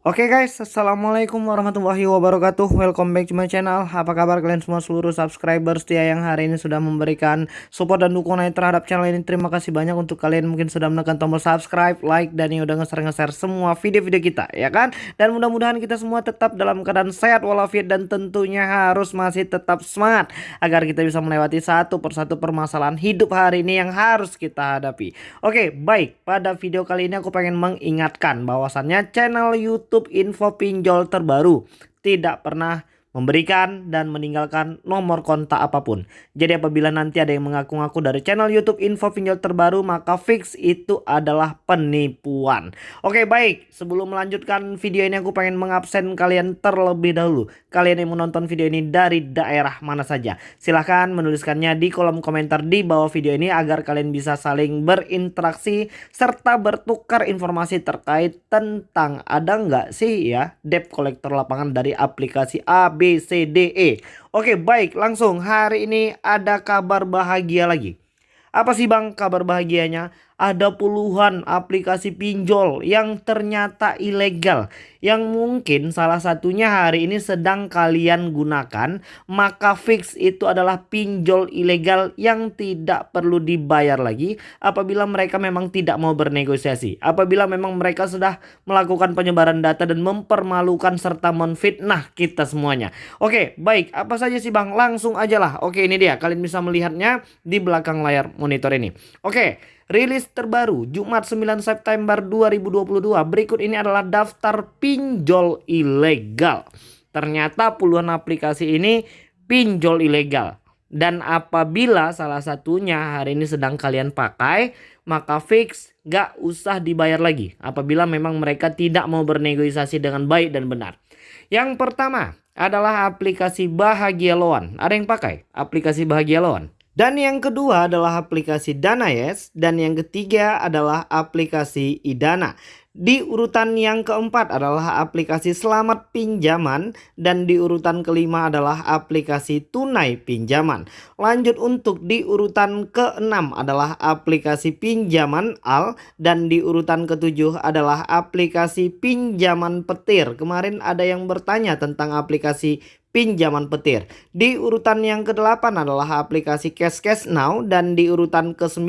Oke okay guys, Assalamualaikum warahmatullahi wabarakatuh. Welcome back to my channel. Apa kabar kalian semua? Seluruh subscriber setia yang hari ini sudah memberikan support dan dukungan terhadap channel ini. Terima kasih banyak untuk kalian mungkin sudah menekan tombol subscribe, like, dan yang udah nge-share-nge-share semua video-video kita ya kan? Dan mudah-mudahan kita semua tetap dalam keadaan sehat walafiat dan tentunya harus masih tetap semangat Agar kita bisa melewati satu persatu permasalahan hidup hari ini yang harus kita hadapi. Oke okay, baik, pada video kali ini aku pengen mengingatkan bahwasannya channel Youtube YouTube info pinjol terbaru. Tidak pernah memberikan dan meninggalkan nomor kontak apa pun. Jadi apabila nanti ada yang mengaku-ngaku dari channel YouTube info pinjol terbaru maka fix itu adalah penipuan. Oke baik sebelum melanjutkan video ini aku pengen mengabsen kalian terlebih dahulu. Kalian yang menonton video ini dari daerah mana saja. Silahkan menuliskannya di kolom komentar di bawah video ini agar kalian bisa saling berinteraksi serta bertukar informasi terkait tentang ada nggak sih ya debt collector lapangan dari aplikasi A B, C, D, E. Oke baik langsung hari ini ada kabar bahagia lagi. Apa sih bang kabar bahagianya? Ada puluhan aplikasi pinjol yang ternyata ilegal yang mungkin salah satunya hari ini sedang kalian gunakan. Maka fix itu adalah pinjol ilegal yang tidak perlu dibayar lagi apabila mereka memang tidak mau bernegosiasi. Apabila memang mereka sudah melakukan penyebaran data dan mempermalukan serta menfitnah kita semuanya. Oke baik. Apa saja sih bang? Langsung aja lah. Oke ini dia. Kalian bisa melihatnya di belakang layar monitor ini. Oke Rilis terbaru Jumat 9 September 2022. Berikut ini adalah daftar pinjol ilegal. Ternyata puluhan aplikasi ini pinjol ilegal. Dan apabila salah satunya hari ini sedang kalian pakai, maka fix gak usah dibayar lagi. Apabila memang mereka tidak mau bernegosiasi dengan baik dan benar. Yang pertama adalah aplikasi Bahagia Loan. Ada yang pakai aplikasi Bahagia Loan? Dan yang kedua adalah aplikasi Danayes dan yang ketiga adalah aplikasi Idana. Di urutan yang keempat adalah aplikasi Selamat Pinjaman dan di urutan kelima adalah aplikasi Tunai Pinjaman. Lanjut untuk di urutan keenam adalah aplikasi Pinjaman Al dan di urutan ketujuh adalah aplikasi Pinjaman Petir. Kemarin ada yang bertanya tentang aplikasi pinjaman petir. Di urutan yang ke-8 adalah aplikasi Cash Cash Now dan di urutan ke-9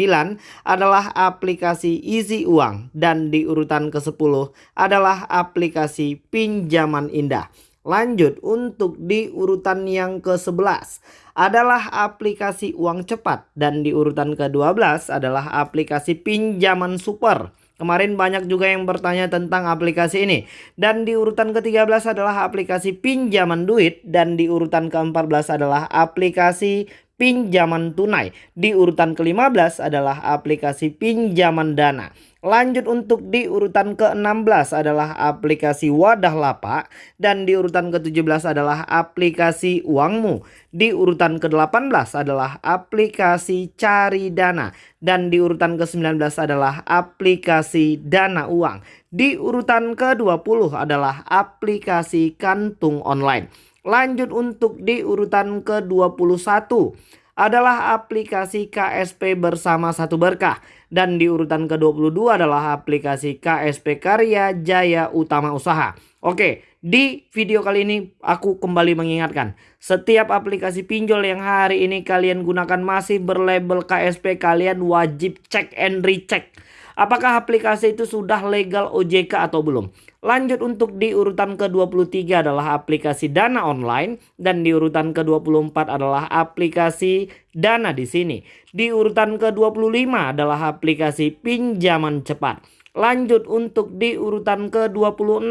adalah aplikasi Easy Uang dan di urutan ke-10 adalah aplikasi Pinjaman Indah. Lanjut untuk di urutan yang ke-11 adalah aplikasi uang cepat dan di urutan ke-12 adalah aplikasi pinjaman super. Kemarin banyak juga yang bertanya tentang aplikasi ini. Dan di urutan ke-13 adalah aplikasi pinjaman duit. Dan di urutan ke-14 adalah aplikasi pinjaman tunai. Di urutan ke-15 adalah aplikasi pinjaman dana. Lanjut untuk di urutan ke-16 adalah aplikasi Wadah Lapak dan di urutan ke-17 adalah aplikasi Uangmu. Di urutan ke-18 adalah aplikasi Cari Dana dan di urutan ke-19 adalah aplikasi Dana Uang. Di urutan ke-20 adalah aplikasi Kantung Online. Lanjut untuk di urutan ke-21 adalah aplikasi KSP bersama satu berkah. Dan di urutan ke-22 adalah aplikasi KSP Karya Jaya Utama Usaha. Oke, di video kali ini aku kembali mengingatkan. Setiap aplikasi pinjol yang hari ini kalian gunakan masih berlabel KSP kalian wajib cek and recheck. Apakah aplikasi itu sudah legal OJK atau belum? Lanjut untuk di urutan ke-23 adalah aplikasi Dana Online dan di urutan ke-24 adalah aplikasi Dana di sini. Di urutan ke-25 adalah aplikasi pinjaman cepat. Lanjut untuk di urutan ke-26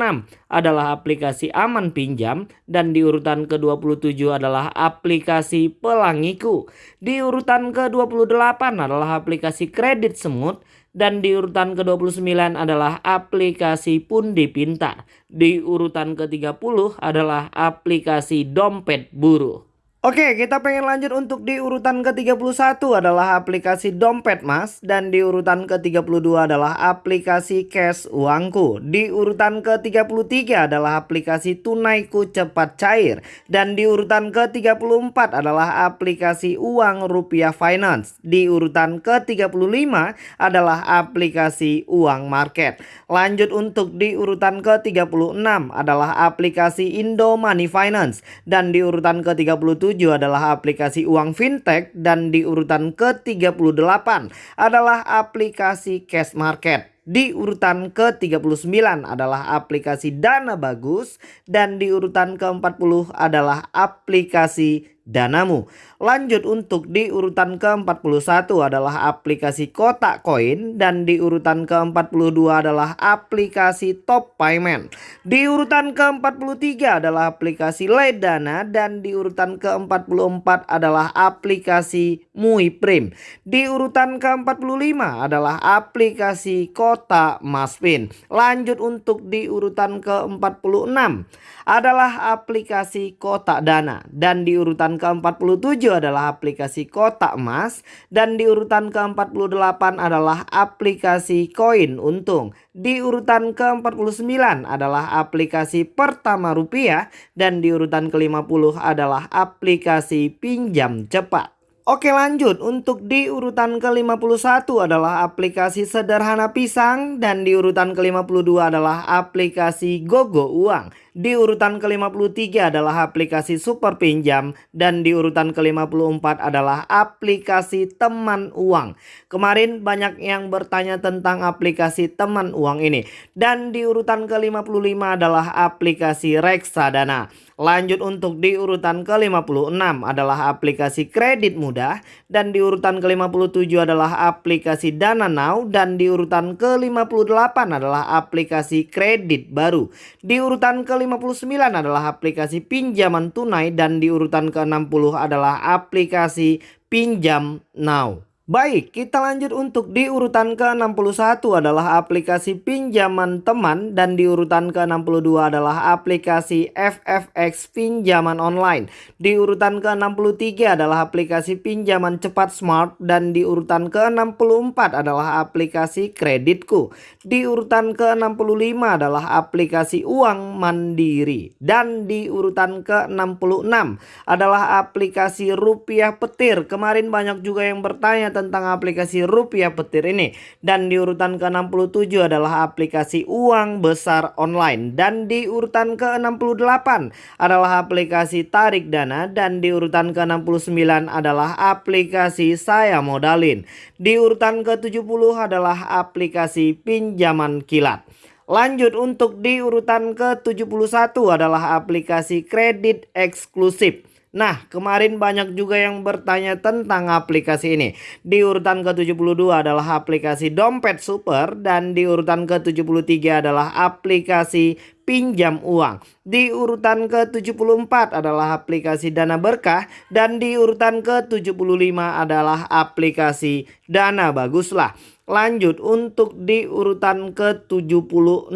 adalah aplikasi Aman Pinjam dan di urutan ke-27 adalah aplikasi Pelangiku. Di urutan ke-28 adalah aplikasi Kredit Semut dan di urutan ke-29 adalah aplikasi Pundi Pintar. Di urutan ke-30 adalah aplikasi Dompet Buruh. Oke, kita pengen lanjut untuk di urutan ke-31 adalah aplikasi Dompet Mas dan di urutan ke-32 adalah aplikasi Cash Uangku. Di urutan ke-33 adalah aplikasi Tunaiku Cepat Cair dan di urutan ke-34 adalah aplikasi Uang Rupiah Finance. Di urutan ke-35 adalah aplikasi Uang Market. Lanjut untuk di urutan ke-36 adalah aplikasi Indo Money Finance dan di urutan ke-37 adalah aplikasi uang fintech dan di urutan ke-38 adalah aplikasi cash market. Di urutan ke-39 adalah aplikasi Dana Bagus dan di urutan ke-40 adalah aplikasi danamu. Lanjut untuk di urutan ke-41 adalah aplikasi kotak koin dan di urutan ke-42 adalah aplikasi top payment. Di urutan ke-43 adalah aplikasi Ledana dan di urutan ke-44 adalah aplikasi Muiprim. Di urutan ke-45 adalah aplikasi Kota Maspin. Lanjut untuk di urutan ke-46 adalah aplikasi Kotak Dana dan di urutan ke-47 adalah aplikasi kotak emas dan di urutan ke-48 adalah aplikasi koin untung. Di urutan ke-49 adalah aplikasi pertama rupiah dan di urutan ke-50 adalah aplikasi pinjam cepat. Oke lanjut untuk di urutan ke-51 adalah aplikasi sederhana pisang dan di urutan ke-52 adalah aplikasi Gogo Uang. Di urutan ke-53 adalah aplikasi super pinjam dan di urutan ke-54 adalah aplikasi teman uang. Kemarin banyak yang bertanya tentang aplikasi teman uang ini dan di urutan ke-55 adalah aplikasi Reksadana. Lanjut untuk di urutan ke-56 adalah aplikasi kredit mudah dan di urutan ke-57 adalah aplikasi Dana Now dan di urutan ke-58 adalah aplikasi kredit baru. Di urutan ke-59 adalah aplikasi pinjaman tunai dan di urutan ke-60 adalah aplikasi pinjam now. Baik, kita lanjut untuk di urutan ke-61 adalah aplikasi pinjaman teman dan di urutan ke-62 adalah aplikasi FFX pinjaman online. Di urutan ke-63 adalah aplikasi pinjaman cepat smart dan di urutan ke-64 adalah aplikasi kreditku. Di urutan ke-65 adalah aplikasi uang mandiri dan di urutan ke-66 adalah aplikasi rupiah petir. Kemarin banyak juga yang bertanya tentang aplikasi rupiah petir ini. Dan di urutan ke-67 adalah aplikasi uang besar online. Dan di urutan ke-68 adalah aplikasi tarik dana. Dan di urutan ke-69 adalah aplikasi saya modalin. Di urutan ke-70 adalah aplikasi pinjaman kilat. Lanjut untuk di urutan ke-71 adalah aplikasi kredit eksklusif. Nah, kemarin banyak juga yang bertanya tentang aplikasi ini. Di urutan ke-72 adalah aplikasi Dompet Super dan di urutan ke-73 adalah aplikasi pinjam uang. Di urutan ke-74 adalah aplikasi Dana Berkah dan di urutan ke-75 adalah aplikasi Dana Baguslah. Lanjut untuk di urutan ke-76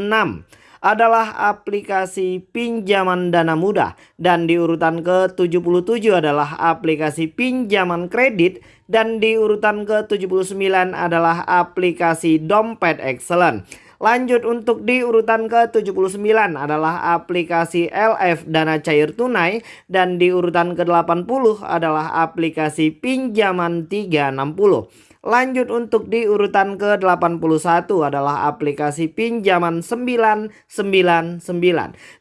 adalah aplikasi pinjaman dana mudah dan di urutan ke-77 adalah aplikasi pinjaman kredit dan di urutan ke-79 adalah aplikasi dompet excellent. Lanjut untuk di urutan ke-79 adalah aplikasi LF Dana Cair Tunai dan di urutan ke-80 adalah aplikasi pinjaman 360. Lanjut untuk di urutan ke-81 adalah aplikasi pinjaman 999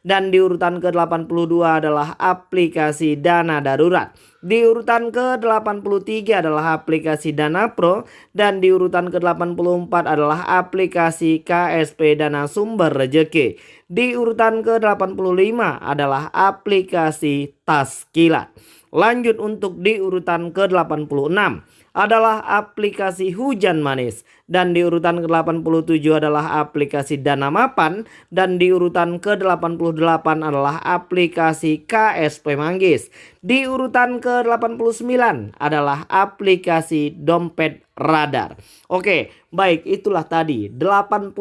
dan di urutan ke-82 adalah aplikasi dana darurat. Di urutan ke-83 adalah aplikasi Dana Pro dan di urutan ke-84 adalah aplikasi KSP Dana Sumber Rejeki. Di urutan ke-85 adalah aplikasi Tas Kilat. Lanjut untuk di urutan ke-86 adalah aplikasi hujan manis dan di urutan ke-87 adalah aplikasi dana mapan dan di urutan ke-88 adalah aplikasi KSP Manggis. Di urutan ke-89 adalah aplikasi dompet radar. Oke, baik itulah tadi 89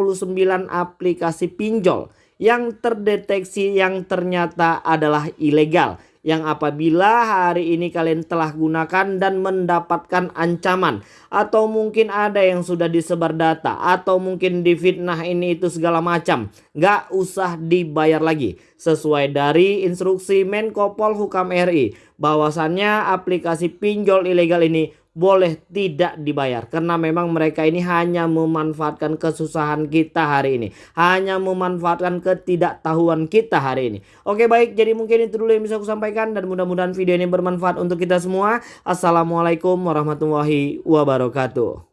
aplikasi pinjol yang terdeteksi yang ternyata adalah ilegal yang apabila hari ini kalian telah gunakan dan mendapatkan ancaman atau mungkin ada yang sudah disebar data atau mungkin difitnah ini itu segala macam nggak usah dibayar lagi. Sesuai dari instruksi Menko Polhukam RI bahwasannya aplikasi pinjol ilegal ini boleh tidak dibayar. Karena memang mereka ini hanya memanfaatkan kesusahan kita hari ini. Hanya memanfaatkan ketidaktahuan kita hari ini. Oke baik. Jadi mungkin itu dulu yang bisa aku sampaikan. Dan mudah-mudahan video ini bermanfaat untuk kita semua. Assalamualaikum warahmatullahi wabarakatuh